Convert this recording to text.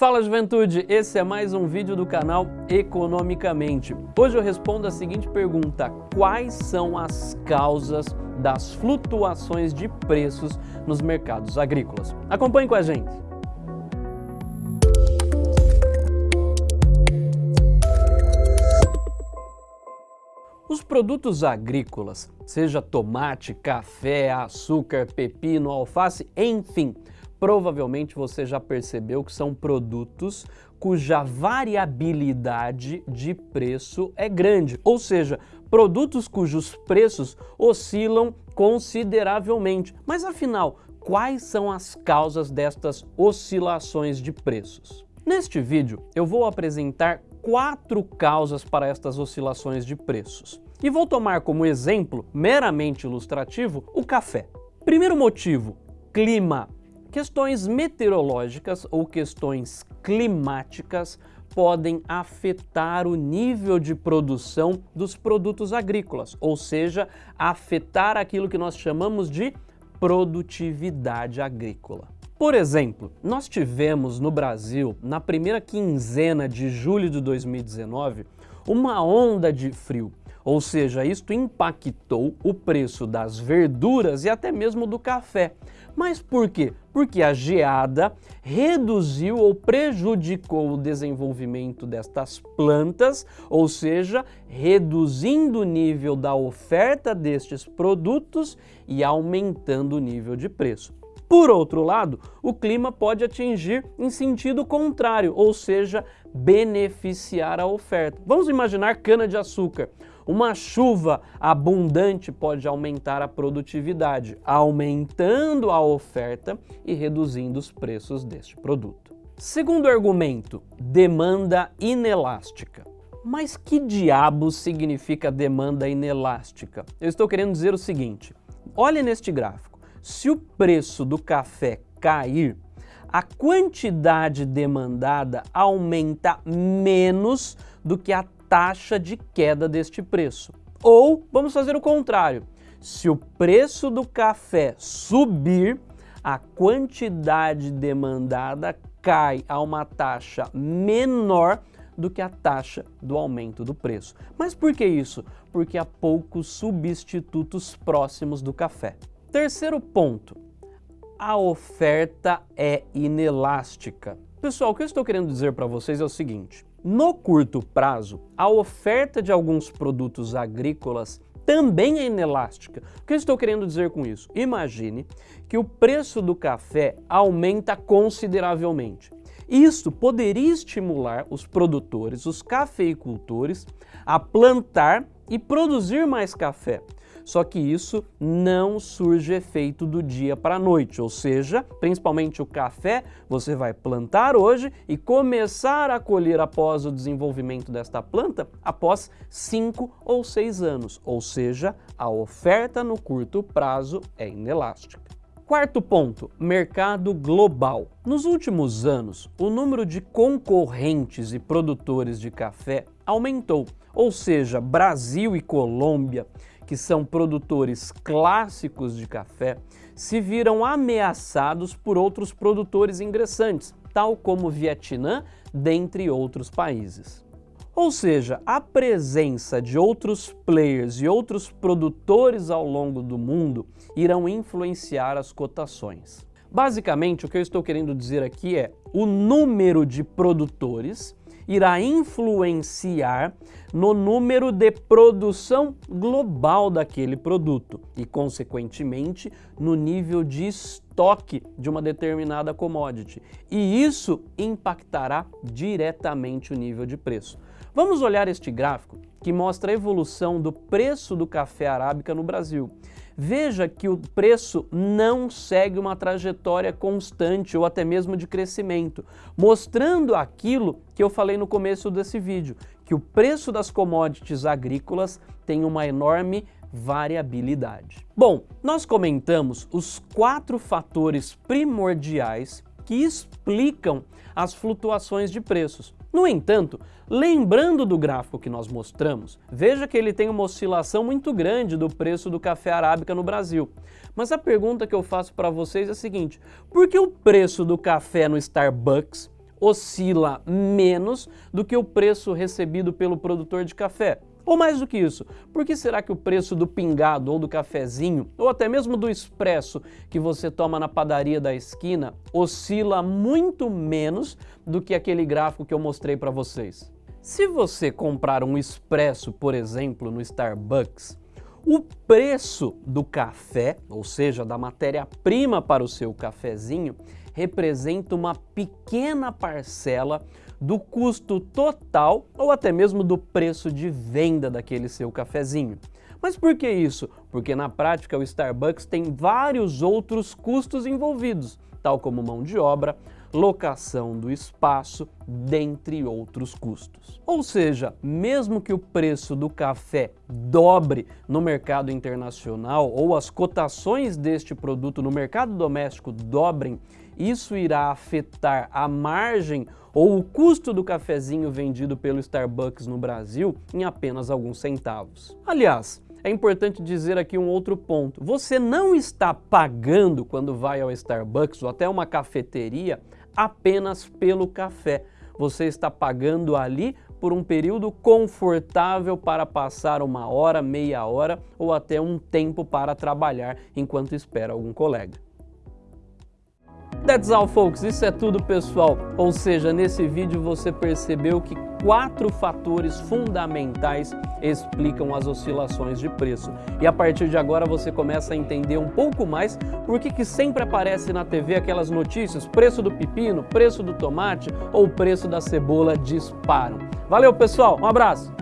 Fala juventude, esse é mais um vídeo do canal Economicamente. Hoje eu respondo a seguinte pergunta, quais são as causas das flutuações de preços nos mercados agrícolas? Acompanhe com a gente. Os produtos agrícolas, seja tomate, café, açúcar, pepino, alface, enfim, provavelmente você já percebeu que são produtos cuja variabilidade de preço é grande, ou seja, produtos cujos preços oscilam consideravelmente. Mas afinal, quais são as causas destas oscilações de preços? Neste vídeo, eu vou apresentar quatro causas para estas oscilações de preços. E vou tomar como exemplo, meramente ilustrativo, o café. Primeiro motivo, clima. Questões meteorológicas ou questões climáticas podem afetar o nível de produção dos produtos agrícolas, ou seja, afetar aquilo que nós chamamos de produtividade agrícola. Por exemplo, nós tivemos no Brasil, na primeira quinzena de julho de 2019, uma onda de frio ou seja, isto impactou o preço das verduras e até mesmo do café. Mas por quê? Porque a geada reduziu ou prejudicou o desenvolvimento destas plantas, ou seja, reduzindo o nível da oferta destes produtos e aumentando o nível de preço. Por outro lado, o clima pode atingir em sentido contrário, ou seja, beneficiar a oferta. Vamos imaginar cana-de-açúcar. Uma chuva abundante pode aumentar a produtividade, aumentando a oferta e reduzindo os preços deste produto. Segundo argumento, demanda inelástica. Mas que diabo significa demanda inelástica? Eu estou querendo dizer o seguinte, olhe neste gráfico. Se o preço do café cair, a quantidade demandada aumenta menos do que a taxa de queda deste preço. Ou, vamos fazer o contrário, se o preço do café subir, a quantidade demandada cai a uma taxa menor do que a taxa do aumento do preço. Mas por que isso? Porque há poucos substitutos próximos do café. Terceiro ponto, a oferta é inelástica. Pessoal, o que eu estou querendo dizer para vocês é o seguinte, no curto prazo, a oferta de alguns produtos agrícolas também é inelástica. O que eu estou querendo dizer com isso? Imagine que o preço do café aumenta consideravelmente. Isso poderia estimular os produtores, os cafeicultores, a plantar e produzir mais café. Só que isso não surge efeito do dia para a noite, ou seja, principalmente o café, você vai plantar hoje e começar a colher após o desenvolvimento desta planta após 5 ou 6 anos, ou seja, a oferta no curto prazo é inelástica. Quarto ponto, mercado global. Nos últimos anos, o número de concorrentes e produtores de café aumentou, ou seja, Brasil e Colômbia que são produtores clássicos de café, se viram ameaçados por outros produtores ingressantes, tal como o Vietnã, dentre outros países. Ou seja, a presença de outros players e outros produtores ao longo do mundo irão influenciar as cotações. Basicamente, o que eu estou querendo dizer aqui é o número de produtores irá influenciar no número de produção global daquele produto e, consequentemente, no nível de estoque de uma determinada commodity. E isso impactará diretamente o nível de preço. Vamos olhar este gráfico que mostra a evolução do preço do café arábica no Brasil. Veja que o preço não segue uma trajetória constante ou até mesmo de crescimento, mostrando aquilo que eu falei no começo desse vídeo, que o preço das commodities agrícolas tem uma enorme variabilidade. Bom, nós comentamos os quatro fatores primordiais que explicam as flutuações de preços. No entanto, lembrando do gráfico que nós mostramos, veja que ele tem uma oscilação muito grande do preço do café arábica no Brasil. Mas a pergunta que eu faço para vocês é a seguinte, por que o preço do café no Starbucks oscila menos do que o preço recebido pelo produtor de café. Ou mais do que isso, por que será que o preço do pingado ou do cafezinho, ou até mesmo do expresso que você toma na padaria da esquina, oscila muito menos do que aquele gráfico que eu mostrei para vocês? Se você comprar um expresso, por exemplo, no Starbucks, o preço do café, ou seja, da matéria-prima para o seu cafezinho, representa uma pequena parcela do custo total ou até mesmo do preço de venda daquele seu cafezinho. Mas por que isso? Porque na prática o Starbucks tem vários outros custos envolvidos, tal como mão de obra, locação do espaço, dentre outros custos. Ou seja, mesmo que o preço do café dobre no mercado internacional ou as cotações deste produto no mercado doméstico dobrem, isso irá afetar a margem ou o custo do cafezinho vendido pelo Starbucks no Brasil em apenas alguns centavos. Aliás, é importante dizer aqui um outro ponto. Você não está pagando quando vai ao Starbucks ou até uma cafeteria apenas pelo café. Você está pagando ali por um período confortável para passar uma hora, meia hora ou até um tempo para trabalhar enquanto espera algum colega. That's all folks, isso é tudo pessoal. Ou seja, nesse vídeo você percebeu que quatro fatores fundamentais explicam as oscilações de preço. E a partir de agora você começa a entender um pouco mais por que, que sempre aparece na TV aquelas notícias, preço do pepino, preço do tomate ou preço da cebola disparam. Valeu pessoal, um abraço!